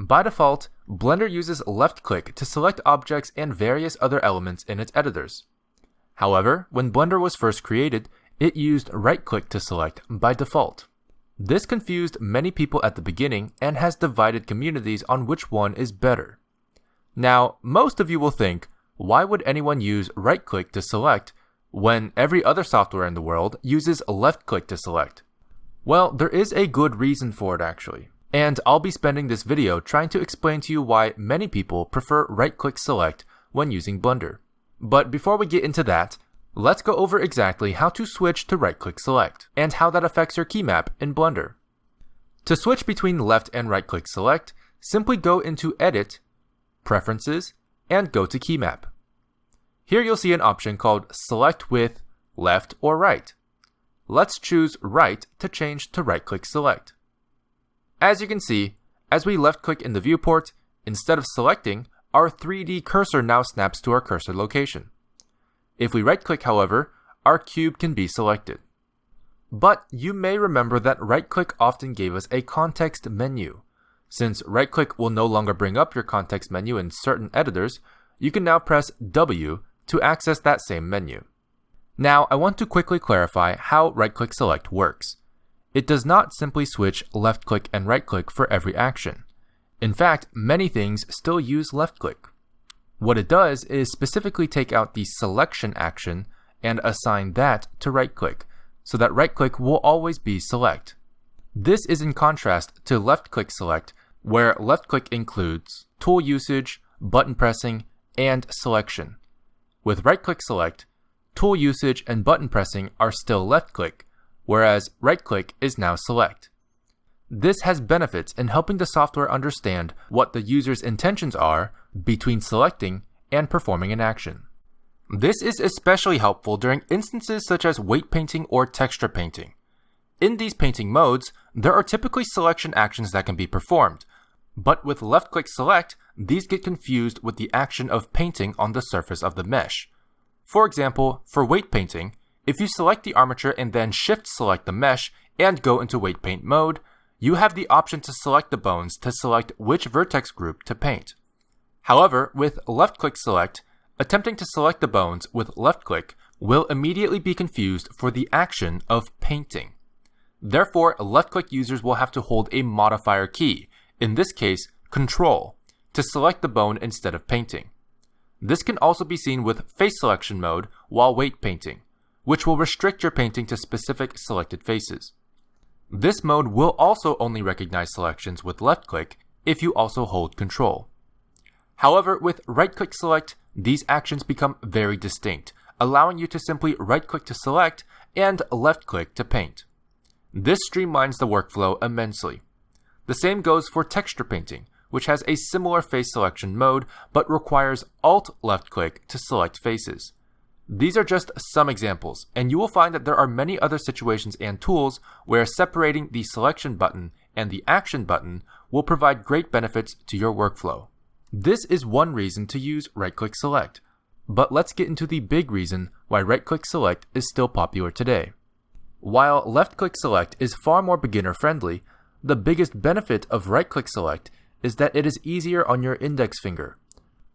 By default, Blender uses left click to select objects and various other elements in its editors. However, when Blender was first created, it used right click to select by default. This confused many people at the beginning and has divided communities on which one is better. Now, most of you will think, why would anyone use right click to select when every other software in the world uses left click to select? Well, there is a good reason for it actually. And I'll be spending this video trying to explain to you why many people prefer right-click select when using Blender. But before we get into that, let's go over exactly how to switch to right-click select, and how that affects your keymap in Blender. To switch between left and right-click select, simply go into Edit, Preferences, and go to Keymap. Here you'll see an option called Select with Left or Right. Let's choose Right to change to right-click select. As you can see, as we left click in the viewport, instead of selecting, our 3D cursor now snaps to our cursor location. If we right click however, our cube can be selected. But you may remember that right click often gave us a context menu. Since right click will no longer bring up your context menu in certain editors, you can now press W to access that same menu. Now I want to quickly clarify how right click select works. It does not simply switch left click and right click for every action. In fact, many things still use left click. What it does is specifically take out the selection action and assign that to right click, so that right click will always be select. This is in contrast to left click select, where left click includes tool usage, button pressing, and selection. With right click select, tool usage and button pressing are still left click, whereas right-click is now select. This has benefits in helping the software understand what the user's intentions are between selecting and performing an action. This is especially helpful during instances such as weight painting or texture painting. In these painting modes, there are typically selection actions that can be performed, but with left-click select, these get confused with the action of painting on the surface of the mesh. For example, for weight painting, if you select the armature and then shift select the mesh and go into weight paint mode, you have the option to select the bones to select which vertex group to paint. However, with left click select, attempting to select the bones with left click will immediately be confused for the action of painting. Therefore, left click users will have to hold a modifier key, in this case, Control, to select the bone instead of painting. This can also be seen with face selection mode while weight painting which will restrict your painting to specific selected faces. This mode will also only recognize selections with left click if you also hold control. However, with right click select, these actions become very distinct, allowing you to simply right click to select and left click to paint. This streamlines the workflow immensely. The same goes for texture painting, which has a similar face selection mode but requires Alt left click to select faces. These are just some examples, and you will find that there are many other situations and tools where separating the selection button and the action button will provide great benefits to your workflow. This is one reason to use right-click select, but let's get into the big reason why right-click select is still popular today. While left-click select is far more beginner-friendly, the biggest benefit of right-click select is that it is easier on your index finger.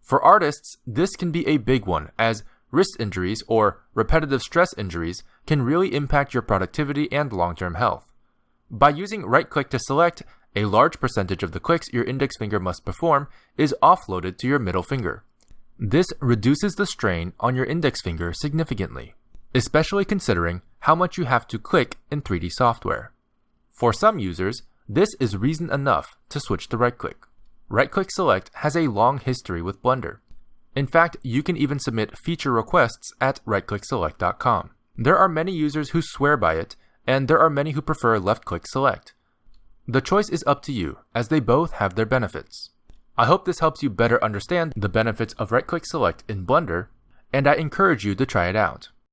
For artists, this can be a big one as wrist injuries, or repetitive stress injuries can really impact your productivity and long-term health. By using right-click to select, a large percentage of the clicks your index finger must perform is offloaded to your middle finger. This reduces the strain on your index finger significantly, especially considering how much you have to click in 3D software. For some users, this is reason enough to switch to right-click. Right-click Select has a long history with Blender. In fact, you can even submit feature requests at rightclickselect.com. There are many users who swear by it, and there are many who prefer left-click select. The choice is up to you, as they both have their benefits. I hope this helps you better understand the benefits of right-click select in Blender, and I encourage you to try it out.